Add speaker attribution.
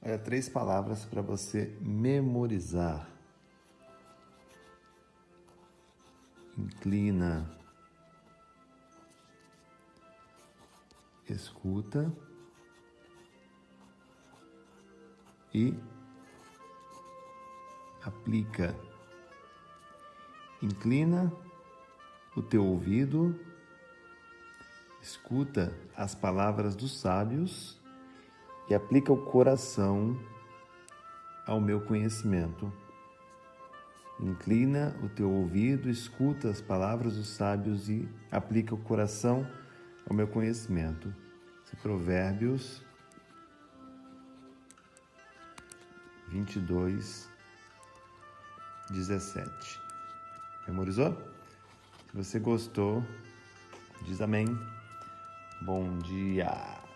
Speaker 1: Olha, três palavras para você memorizar. Inclina. Escuta. E aplica. Inclina o teu ouvido, escuta as palavras dos sábios e aplica o coração ao meu conhecimento. Inclina o teu ouvido, escuta as palavras dos sábios e aplica o coração ao meu conhecimento. Esse Provérbios 22, 17. Memorizou? Se você gostou, diz amém. Bom dia.